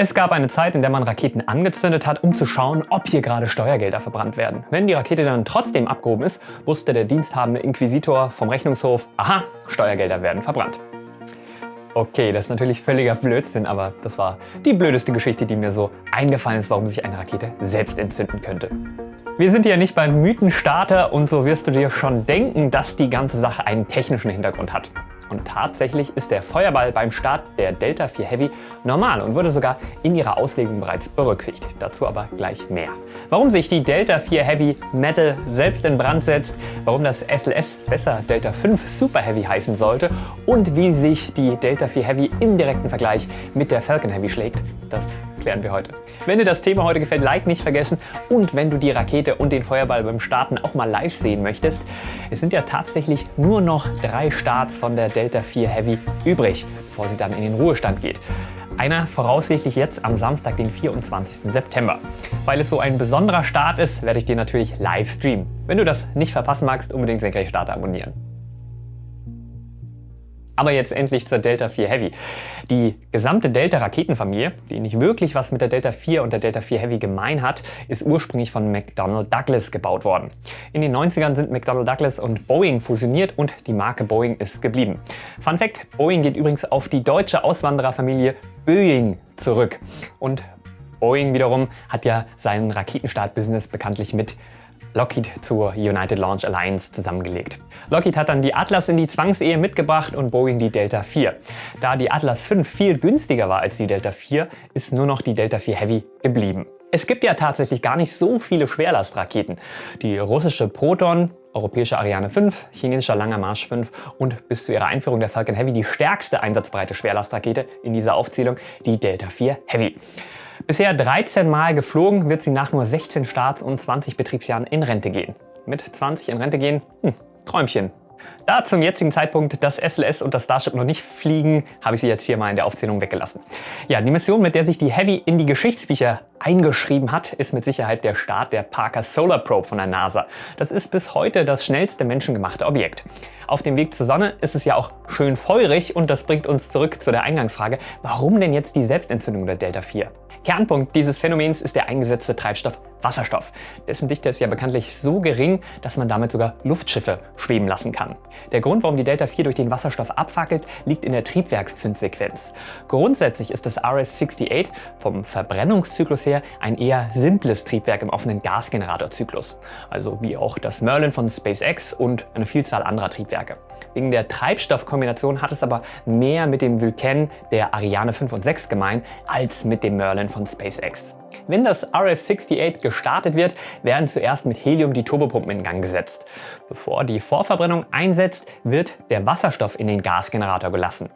Es gab eine Zeit, in der man Raketen angezündet hat, um zu schauen, ob hier gerade Steuergelder verbrannt werden. Wenn die Rakete dann trotzdem abgehoben ist, wusste der diensthabende Inquisitor vom Rechnungshof, aha, Steuergelder werden verbrannt. Okay, das ist natürlich völliger Blödsinn, aber das war die blödeste Geschichte, die mir so eingefallen ist, warum sich eine Rakete selbst entzünden könnte. Wir sind hier nicht beim Mythenstarter und so wirst du dir schon denken, dass die ganze Sache einen technischen Hintergrund hat. Und tatsächlich ist der Feuerball beim Start der Delta IV Heavy normal und wurde sogar in ihrer Auslegung bereits berücksichtigt. Dazu aber gleich mehr. Warum sich die Delta IV Heavy Metal selbst in Brand setzt, warum das SLS besser Delta 5 Super Heavy heißen sollte und wie sich die Delta IV Heavy im direkten Vergleich mit der Falcon Heavy schlägt, das klären wir heute. Wenn dir das Thema heute gefällt, Like nicht vergessen und wenn du die Rakete und den Feuerball beim Starten auch mal live sehen möchtest, es sind ja tatsächlich nur noch drei Starts von der Delta 4 Heavy übrig, bevor sie dann in den Ruhestand geht. Einer voraussichtlich jetzt am Samstag, den 24. September. Weil es so ein besonderer Start ist, werde ich dir natürlich live streamen. Wenn du das nicht verpassen magst, unbedingt Senkrecht Starter abonnieren. Aber jetzt endlich zur Delta 4 Heavy. Die gesamte Delta-Raketenfamilie, die nicht wirklich was mit der Delta 4 und der Delta 4 Heavy gemein hat, ist ursprünglich von McDonnell Douglas gebaut worden. In den 90ern sind McDonnell Douglas und Boeing fusioniert und die Marke Boeing ist geblieben. Fun Fact, Boeing geht übrigens auf die deutsche Auswandererfamilie Boeing zurück. Und Boeing wiederum hat ja seinen Raketenstart-Business bekanntlich mit Lockheed zur United Launch Alliance zusammengelegt. Lockheed hat dann die Atlas in die Zwangsehe mitgebracht und Boeing die Delta IV. Da die Atlas V viel günstiger war als die Delta IV, ist nur noch die Delta IV Heavy geblieben. Es gibt ja tatsächlich gar nicht so viele Schwerlastraketen. Die russische Proton, europäische Ariane 5, chinesischer Langer Marsch 5 und bis zu ihrer Einführung der Falcon Heavy die stärkste einsatzbreite Schwerlastrakete in dieser Aufzählung, die Delta IV Heavy. Bisher 13 Mal geflogen, wird sie nach nur 16 Starts und 20 Betriebsjahren in Rente gehen. Mit 20 in Rente gehen? Hm, Träumchen. Da zum jetzigen Zeitpunkt das SLS und das Starship noch nicht fliegen, habe ich sie jetzt hier mal in der Aufzählung weggelassen. Ja, die Mission, mit der sich die Heavy in die Geschichtsbücher eingeschrieben hat, ist mit Sicherheit der Start der Parker Solar Probe von der NASA. Das ist bis heute das schnellste menschengemachte Objekt. Auf dem Weg zur Sonne ist es ja auch schön feurig und das bringt uns zurück zu der Eingangsfrage, warum denn jetzt die Selbstentzündung der Delta 4? Kernpunkt dieses Phänomens ist der eingesetzte Treibstoff Wasserstoff. Dessen Dichte ist ja bekanntlich so gering, dass man damit sogar Luftschiffe schweben lassen kann. Der Grund, warum die Delta IV durch den Wasserstoff abfackelt, liegt in der Triebwerkszündsequenz. Grundsätzlich ist das RS-68 vom Verbrennungszyklus her ein eher simples Triebwerk im offenen Gasgeneratorzyklus. Also wie auch das Merlin von SpaceX und eine Vielzahl anderer Triebwerke. Wegen der Treibstoffkombination hat es aber mehr mit dem Vulcan der Ariane 5 und 6 gemein als mit dem Merlin von SpaceX. Wenn das RS-68 gestartet wird, werden zuerst mit Helium die Turbopumpen in Gang gesetzt. Bevor die Vorverbrennung einsetzt, wird der Wasserstoff in den Gasgenerator gelassen.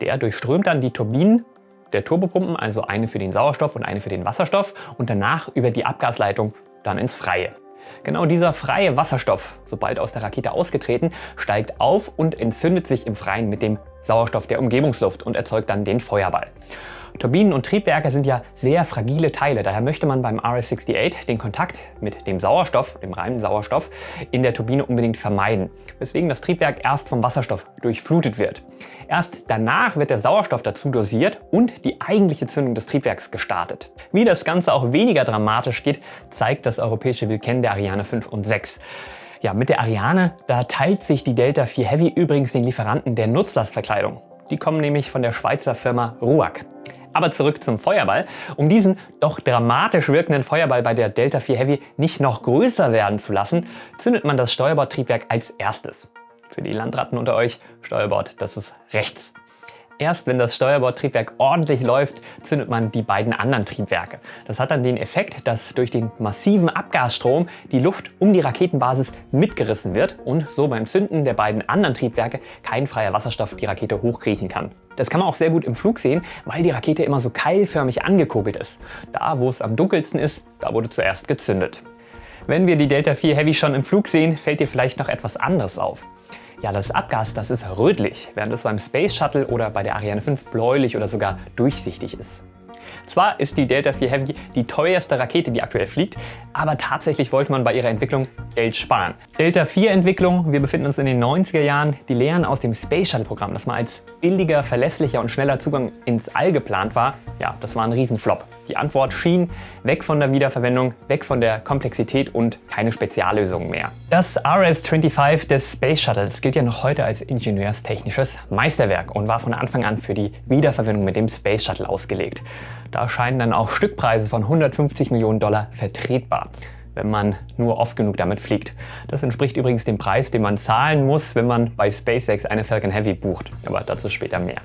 Der durchströmt dann die Turbinen der Turbopumpen, also eine für den Sauerstoff und eine für den Wasserstoff und danach über die Abgasleitung dann ins Freie. Genau dieser freie Wasserstoff, sobald aus der Rakete ausgetreten, steigt auf und entzündet sich im Freien mit dem Sauerstoff der Umgebungsluft und erzeugt dann den Feuerball. Turbinen und Triebwerke sind ja sehr fragile Teile, daher möchte man beim RS-68 den Kontakt mit dem Sauerstoff, dem reinen Sauerstoff, in der Turbine unbedingt vermeiden, weswegen das Triebwerk erst vom Wasserstoff durchflutet wird. Erst danach wird der Sauerstoff dazu dosiert und die eigentliche Zündung des Triebwerks gestartet. Wie das Ganze auch weniger dramatisch geht, zeigt das europäische Wilken der Ariane 5 und 6. Ja, mit der Ariane, da teilt sich die Delta 4 Heavy übrigens den Lieferanten der Nutzlastverkleidung. Die kommen nämlich von der Schweizer Firma RUAG. Aber zurück zum Feuerball. Um diesen doch dramatisch wirkenden Feuerball bei der Delta 4 Heavy nicht noch größer werden zu lassen, zündet man das Steuerbordtriebwerk als erstes. Für die Landratten unter euch, Steuerbord, das ist rechts. Erst wenn das Steuerbordtriebwerk ordentlich läuft, zündet man die beiden anderen Triebwerke. Das hat dann den Effekt, dass durch den massiven Abgasstrom die Luft um die Raketenbasis mitgerissen wird und so beim Zünden der beiden anderen Triebwerke kein freier Wasserstoff die Rakete hochkriechen kann. Das kann man auch sehr gut im Flug sehen, weil die Rakete immer so keilförmig angekurbelt ist. Da, wo es am dunkelsten ist, da wurde zuerst gezündet. Wenn wir die Delta 4 Heavy schon im Flug sehen, fällt dir vielleicht noch etwas anderes auf. Ja, das Abgas, das ist rötlich, während es beim Space Shuttle oder bei der Ariane 5 bläulich oder sogar durchsichtig ist. Zwar ist die Delta IV Heavy die teuerste Rakete, die aktuell fliegt, aber tatsächlich wollte man bei ihrer Entwicklung Geld sparen. Delta IV Entwicklung, wir befinden uns in den 90er Jahren, die Lehren aus dem Space Shuttle Programm, das mal als billiger, verlässlicher und schneller Zugang ins All geplant war, ja, das war ein Riesenflop. Die Antwort schien weg von der Wiederverwendung, weg von der Komplexität und keine Speziallösungen mehr. Das RS-25 des Space Shuttles gilt ja noch heute als ingenieurstechnisches Meisterwerk und war von Anfang an für die Wiederverwendung mit dem Space Shuttle ausgelegt. Da scheinen dann auch Stückpreise von 150 Millionen Dollar vertretbar wenn man nur oft genug damit fliegt. Das entspricht übrigens dem Preis, den man zahlen muss, wenn man bei SpaceX eine Falcon Heavy bucht. Aber dazu später mehr.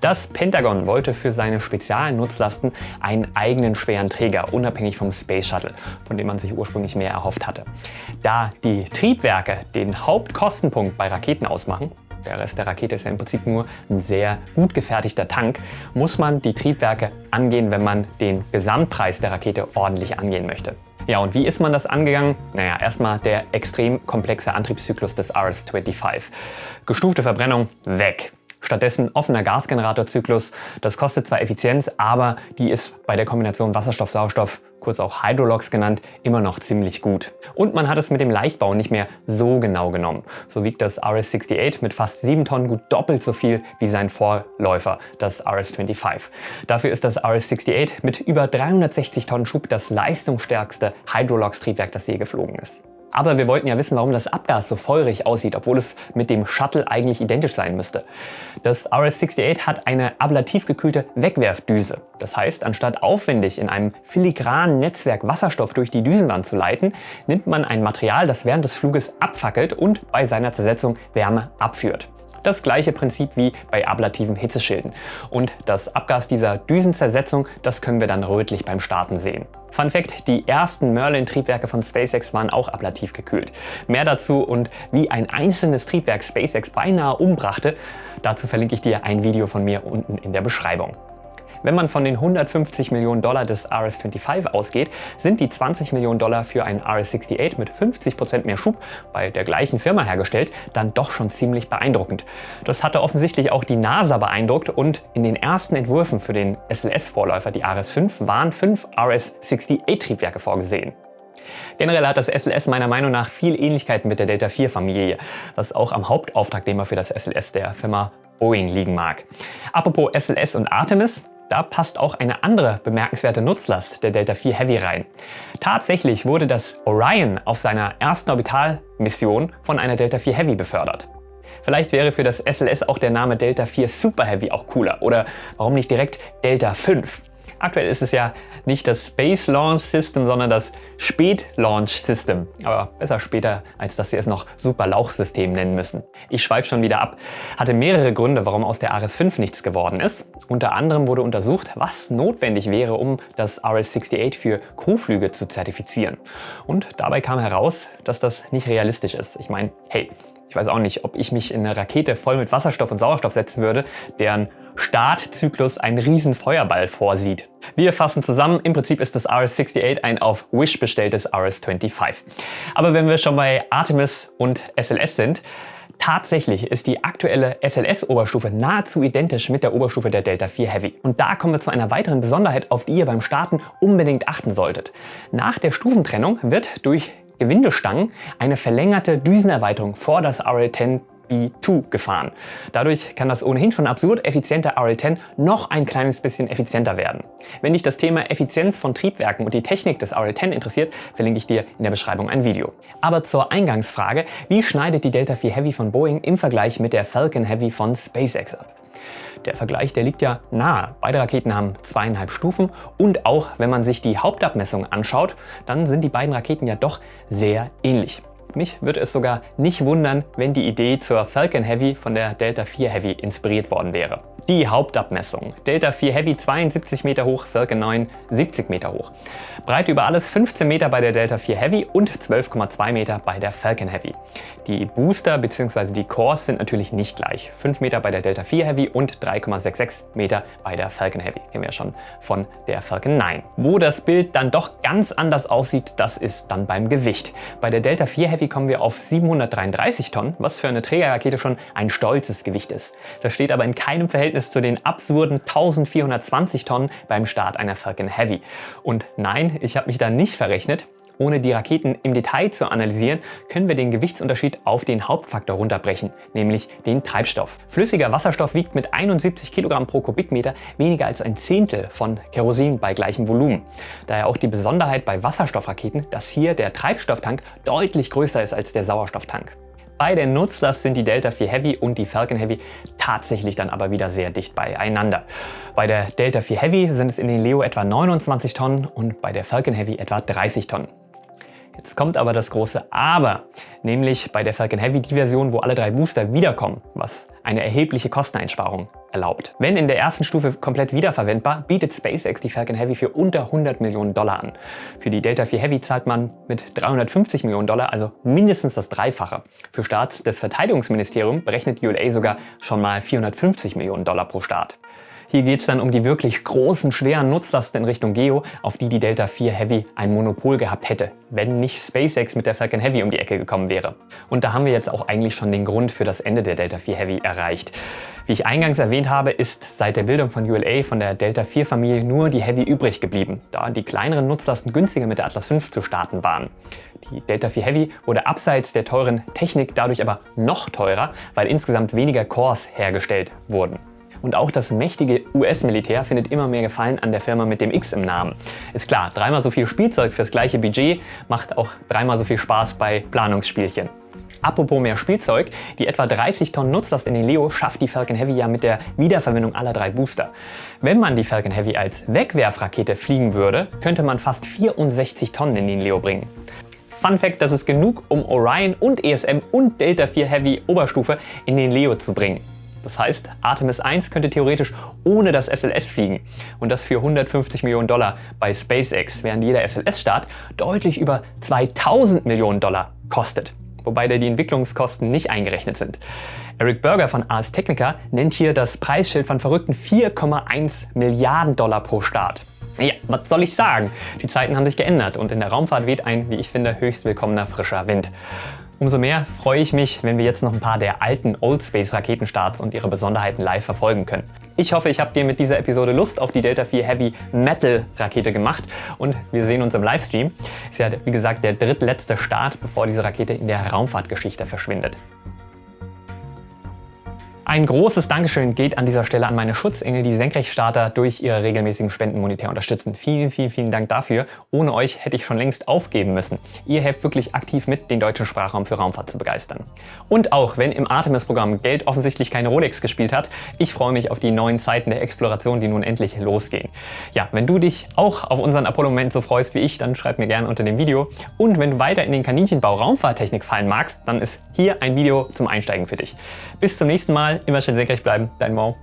Das Pentagon wollte für seine Spezialnutzlasten einen eigenen schweren Träger, unabhängig vom Space Shuttle, von dem man sich ursprünglich mehr erhofft hatte. Da die Triebwerke den Hauptkostenpunkt bei Raketen ausmachen, der Rest der Rakete ist ja im Prinzip nur ein sehr gut gefertigter Tank, muss man die Triebwerke angehen, wenn man den Gesamtpreis der Rakete ordentlich angehen möchte. Ja, und wie ist man das angegangen? Naja, erstmal der extrem komplexe Antriebszyklus des RS-25. Gestufte Verbrennung weg. Stattdessen offener Gasgeneratorzyklus. Das kostet zwar Effizienz, aber die ist bei der Kombination Wasserstoff-Sauerstoff, kurz auch Hydrolox genannt, immer noch ziemlich gut. Und man hat es mit dem Leichtbau nicht mehr so genau genommen. So wiegt das RS-68 mit fast 7 Tonnen gut doppelt so viel wie sein Vorläufer, das RS-25. Dafür ist das RS-68 mit über 360 Tonnen Schub das leistungsstärkste Hydrolox-Triebwerk, das je geflogen ist. Aber wir wollten ja wissen, warum das Abgas so feurig aussieht, obwohl es mit dem Shuttle eigentlich identisch sein müsste. Das RS-68 hat eine ablativ gekühlte Wegwerfdüse. Das heißt, anstatt aufwendig in einem filigranen Netzwerk Wasserstoff durch die Düsenwand zu leiten, nimmt man ein Material, das während des Fluges abfackelt und bei seiner Zersetzung Wärme abführt. Das gleiche Prinzip wie bei ablativen Hitzeschilden. Und das Abgas dieser Düsenzersetzung, das können wir dann rötlich beim Starten sehen. Fun Fact, die ersten Merlin-Triebwerke von SpaceX waren auch ablativ gekühlt. Mehr dazu und wie ein einzelnes Triebwerk SpaceX beinahe umbrachte, dazu verlinke ich dir ein Video von mir unten in der Beschreibung. Wenn man von den 150 Millionen Dollar des RS-25 ausgeht, sind die 20 Millionen Dollar für einen RS-68 mit 50% mehr Schub bei der gleichen Firma hergestellt, dann doch schon ziemlich beeindruckend. Das hatte offensichtlich auch die NASA beeindruckt und in den ersten Entwürfen für den SLS-Vorläufer, die RS-5, waren fünf RS-68-Triebwerke vorgesehen. Generell hat das SLS meiner Meinung nach viel Ähnlichkeit mit der Delta IV-Familie, was auch am Hauptauftragnehmer für das SLS der Firma Boeing liegen mag. Apropos SLS und Artemis, da passt auch eine andere bemerkenswerte Nutzlast der Delta IV Heavy rein. Tatsächlich wurde das Orion auf seiner ersten Orbitalmission von einer Delta IV Heavy befördert. Vielleicht wäre für das SLS auch der Name Delta IV Super Heavy auch cooler oder warum nicht direkt Delta 5? Aktuell ist es ja nicht das Space Launch System, sondern das Spät Launch System. Aber besser später, als dass wir es noch Super Lauchsystem nennen müssen. Ich schweife schon wieder ab. Hatte mehrere Gründe, warum aus der RS-5 nichts geworden ist. Unter anderem wurde untersucht, was notwendig wäre, um das RS-68 für Crewflüge zu zertifizieren. Und dabei kam heraus, dass das nicht realistisch ist. Ich meine, hey, ich weiß auch nicht, ob ich mich in eine Rakete voll mit Wasserstoff und Sauerstoff setzen würde, deren Startzyklus einen riesen Feuerball vorsieht. Wir fassen zusammen, im Prinzip ist das RS-68 ein auf Wish bestelltes RS-25. Aber wenn wir schon bei Artemis und SLS sind, Tatsächlich ist die aktuelle SLS-Oberstufe nahezu identisch mit der Oberstufe der Delta IV Heavy. Und da kommen wir zu einer weiteren Besonderheit, auf die ihr beim Starten unbedingt achten solltet. Nach der Stufentrennung wird durch Gewindestangen eine verlängerte Düsenerweiterung vor das RL-10 B2 gefahren. Dadurch kann das ohnehin schon absurd effiziente RL10 noch ein kleines bisschen effizienter werden. Wenn dich das Thema Effizienz von Triebwerken und die Technik des RL10 interessiert, verlinke ich dir in der Beschreibung ein Video. Aber zur Eingangsfrage, wie schneidet die Delta IV Heavy von Boeing im Vergleich mit der Falcon Heavy von SpaceX ab? Der Vergleich, der liegt ja nahe. Beide Raketen haben zweieinhalb Stufen und auch wenn man sich die Hauptabmessung anschaut, dann sind die beiden Raketen ja doch sehr ähnlich. Mich würde es sogar nicht wundern, wenn die Idee zur Falcon Heavy von der Delta IV Heavy inspiriert worden wäre. Die Hauptabmessung. Delta IV Heavy 72 Meter hoch, Falcon 9 70 Meter hoch. Breite über alles 15 Meter bei der Delta IV Heavy und 12,2 Meter bei der Falcon Heavy. Die Booster bzw. die Cores sind natürlich nicht gleich. 5 Meter bei der Delta IV Heavy und 3,66 Meter bei der Falcon Heavy. Kennen wir ja schon von der Falcon 9. Wo das Bild dann doch ganz anders aussieht, das ist dann beim Gewicht. Bei der Delta IV Heavy kommen wir auf 733 Tonnen, was für eine Trägerrakete schon ein stolzes Gewicht ist. Das steht aber in keinem Verhältnis Verhältnis zu den absurden 1420 Tonnen beim Start einer Falcon Heavy. Und nein, ich habe mich da nicht verrechnet. Ohne die Raketen im Detail zu analysieren, können wir den Gewichtsunterschied auf den Hauptfaktor runterbrechen, nämlich den Treibstoff. Flüssiger Wasserstoff wiegt mit 71 Kilogramm pro Kubikmeter weniger als ein Zehntel von Kerosin bei gleichem Volumen. Daher auch die Besonderheit bei Wasserstoffraketen, dass hier der Treibstofftank deutlich größer ist als der Sauerstofftank. Bei der Nutzlast sind die Delta IV Heavy und die Falcon Heavy tatsächlich dann aber wieder sehr dicht beieinander. Bei der Delta IV Heavy sind es in den Leo etwa 29 Tonnen und bei der Falcon Heavy etwa 30 Tonnen. Jetzt kommt aber das große Aber, nämlich bei der Falcon Heavy die Version, wo alle drei Booster wiederkommen, was eine erhebliche Kosteneinsparung erlaubt. Wenn in der ersten Stufe komplett wiederverwendbar, bietet SpaceX die Falcon Heavy für unter 100 Millionen Dollar an. Für die Delta IV Heavy zahlt man mit 350 Millionen Dollar, also mindestens das Dreifache. Für Starts des Verteidigungsministeriums berechnet ULA sogar schon mal 450 Millionen Dollar pro Start. Hier geht es dann um die wirklich großen, schweren Nutzlasten in Richtung Geo, auf die die Delta IV Heavy ein Monopol gehabt hätte, wenn nicht SpaceX mit der Falcon Heavy um die Ecke gekommen wäre. Und da haben wir jetzt auch eigentlich schon den Grund für das Ende der Delta IV Heavy erreicht. Wie ich eingangs erwähnt habe, ist seit der Bildung von ULA von der Delta IV Familie nur die Heavy übrig geblieben, da die kleineren Nutzlasten günstiger mit der Atlas V zu starten waren. Die Delta IV Heavy wurde abseits der teuren Technik dadurch aber noch teurer, weil insgesamt weniger Cores hergestellt wurden. Und auch das mächtige US-Militär findet immer mehr Gefallen an der Firma mit dem X im Namen. Ist klar, dreimal so viel Spielzeug fürs gleiche Budget macht auch dreimal so viel Spaß bei Planungsspielchen. Apropos mehr Spielzeug, die etwa 30 Tonnen Nutzlast in den Leo schafft die Falcon Heavy ja mit der Wiederverwendung aller drei Booster. Wenn man die Falcon Heavy als Wegwerfrakete fliegen würde, könnte man fast 64 Tonnen in den Leo bringen. Fun Fact, das ist genug, um Orion und ESM und Delta IV Heavy Oberstufe in den Leo zu bringen. Das heißt, Artemis 1 könnte theoretisch ohne das SLS fliegen und das für 150 Millionen Dollar bei SpaceX, während jeder SLS-Start deutlich über 2000 Millionen Dollar kostet wobei da die Entwicklungskosten nicht eingerechnet sind. Eric Berger von Ars Technica nennt hier das Preisschild von verrückten 4,1 Milliarden Dollar pro Start. Ja, was soll ich sagen? Die Zeiten haben sich geändert und in der Raumfahrt weht ein, wie ich finde, höchst willkommener frischer Wind. Umso mehr freue ich mich, wenn wir jetzt noch ein paar der alten Old Space Raketenstarts und ihre Besonderheiten live verfolgen können. Ich hoffe, ich habe dir mit dieser Episode Lust auf die Delta IV Heavy Metal Rakete gemacht und wir sehen uns im Livestream. Ist ja, wie gesagt, der drittletzte Start, bevor diese Rakete in der Raumfahrtgeschichte verschwindet. Ein großes Dankeschön geht an dieser Stelle an meine Schutzengel, die Senkrechtstarter durch ihre regelmäßigen Spenden monetär unterstützen. Vielen, vielen, vielen Dank dafür. Ohne euch hätte ich schon längst aufgeben müssen. Ihr helft wirklich aktiv mit, den deutschen Sprachraum für Raumfahrt zu begeistern. Und auch wenn im Artemis-Programm Geld offensichtlich keine Rolex gespielt hat, ich freue mich auf die neuen Zeiten der Exploration, die nun endlich losgehen. Ja, wenn du dich auch auf unseren Apollo-Moment so freust wie ich, dann schreib mir gerne unter dem Video. Und wenn du weiter in den Kaninchenbau Raumfahrttechnik fallen magst, dann ist hier ein Video zum Einsteigen für dich. Bis zum nächsten Immer schön senkrecht bleiben. Dein Mo.